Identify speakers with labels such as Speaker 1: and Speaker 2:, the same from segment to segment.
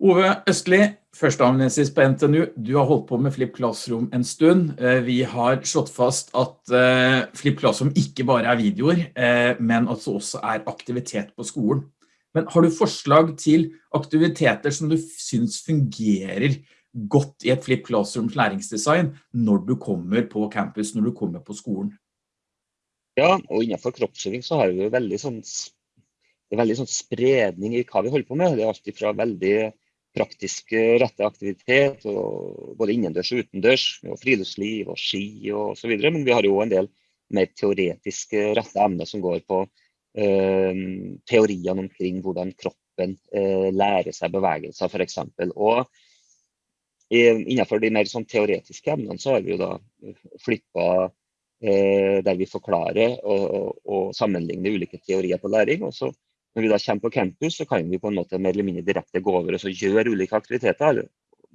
Speaker 1: Ove Østli, førsteamanuensis på NTNU, du har holdt på med Flipp Classroom en stund. Eh, vi har slått fast at Flipp Classroom ikke bare er videoer, eh, men at det også er aktivitet på skolen. Men har du forslag til aktiviteter som du synes fungerer godt i et Flipp Classrooms læringsdesign når du kommer på campus, når du kommer på skolen?
Speaker 2: Ja, og innenfor kroppsøving så har vi veldig sånn, det er veldig sånn spredning i hva vi holder på med. Det er alltid fra veldig praktisk rette aktivitet, både innendørs og utendørs, og friluftsliv og ski og videre. Men vi har jo en del mer teoretisk rette emner som går på eh, teoriene omkring hvordan kroppen eh, lærer seg bevegelser, f.eks. Og innenfor de mer sånn teoretiske emnene så har vi jo da flippa eh, der vi forklarer og, og, og sammenligner ulike teorier på læring. og så når vi da kommer på campus, så kan vi på en måte mer eller mindre direkte gå over og gjøre ulike aktiviteter.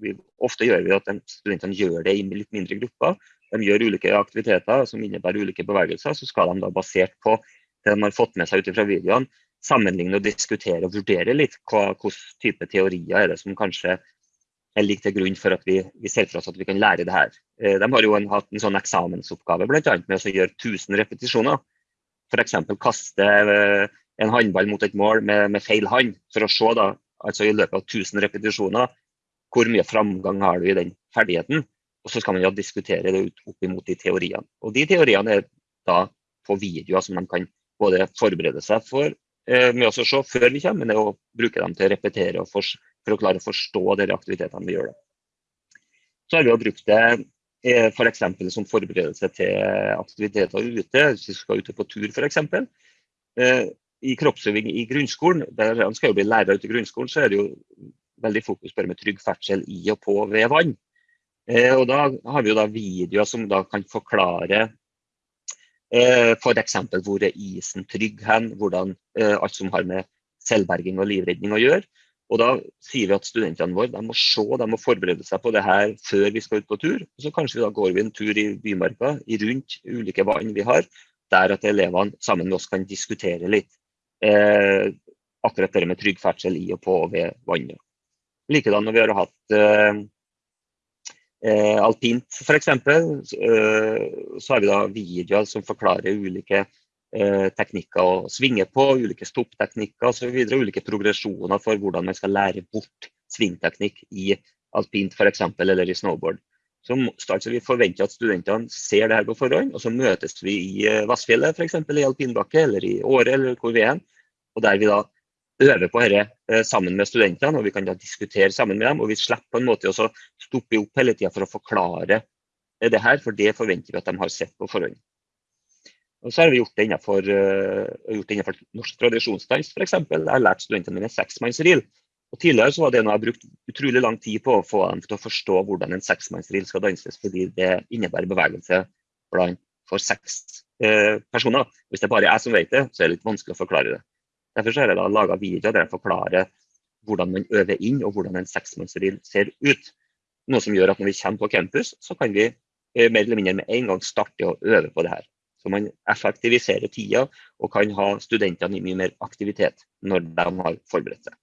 Speaker 2: Vi, ofte gjør vi at studentene gjør det i litt mindre grupper. De gjør ulike aktiviteter som innebærer ulike bevegelser. Så skal de da basert på det de har fått med seg ut fra videoene, sammenligne og diskutere og vurdere litt hva hvilken type teorier er det som kanskje er lik til grunn for at vi, vi, ser for oss at vi kan lære det her. Eh, de har jo en, hatt en sånn eksamensoppgave bl.a. med å gjøre 1000 repetisjoner. F.eks. kaste eh, en håndball mot et mål med, med, feil hånd, for å se da, altså i løpet av 1000 repetisjoner hvor mye framgang har du i den ferdigheten. Og så skal man ja diskutere det opp imot de teoriene. Og de teoriene er da på videoer som de kan både forberede seg for eh, med å se før vi kommer, men det å bruke dem til å repetere og for, for å klare å forstå de aktivitetene vi gjør. Da. Så har vi jo brukt det eh, f.eks. For som forberedelse til aktiviteter ute, hvis vi skal ute på tur f.eks. Eh, i kroppsøving i grunnskolen, der han skal jo bli lærer ute i grunnskolen, så er det jo veldig fokus på det med trygg ferdsel i og på ved vann. Eh, og da har vi jo da videoer som da kan forklare eh, f.eks. For hvor er isen trygg hen, hvordan eh, alt som har med selvberging og livredning å gjøre. Og da sier vi at studentene våre må se, de må forberede seg på det her før vi skal ut på tur. Og så kanskje vi da går vi en tur i Bymarka, rundt ulike vann vi har, der at elevene sammen med oss kan diskutere litt eh, akkurat det med trygg ferdsel i og på og ved vannet. Likedan når vi har hatt eh, eh alpint f.eks., eh, så har vi da videoer som forklarer ulike eh, teknikker å svinge på, ulike stoppteknikker osv. Ulike progresjoner for hvordan man skal lære bort svingteknikk i alpint f.eks. eller i snowboard. Så, Vi forventer at studentene ser det her på forhånd, og så møtes vi i eh, Vassfjellet f.eks. i alpinbakke eller i Åre eller hvor vi er. Og der vi da øver på dette eh, sammen med studentene, og vi kan da diskutere sammen med dem. Og vi slipper på en måte å stoppe opp hele tida for å forklare eh, det her, for det forventer vi at de har sett på forhånd. Og så har vi gjort det innenfor, gjort det innenfor norsk tradisjonsdans f.eks. Jeg har lært studentene mine seksmannsril. Og Tidligere så var det noe jeg brukte brukt utrolig lang tid på å få dem til å forstå hvordan en seksmannsril skal danses, fordi det innebærer bevegelse blant for seks eh, personer. Hvis det bare er jeg som vet det, så er det litt vanskelig å forklare det. Derfor har jeg da laga videoer der jeg forklarer hvordan man øver inn og hvordan en seksmannsreel ser ut. Noe som gjør at når vi kommer på campus, så kan vi eh, mer eller mindre med en gang starte å øve på det her. Så man effektiviserer tida og kan ha studentene i mye mer aktivitet når de har forberedt seg.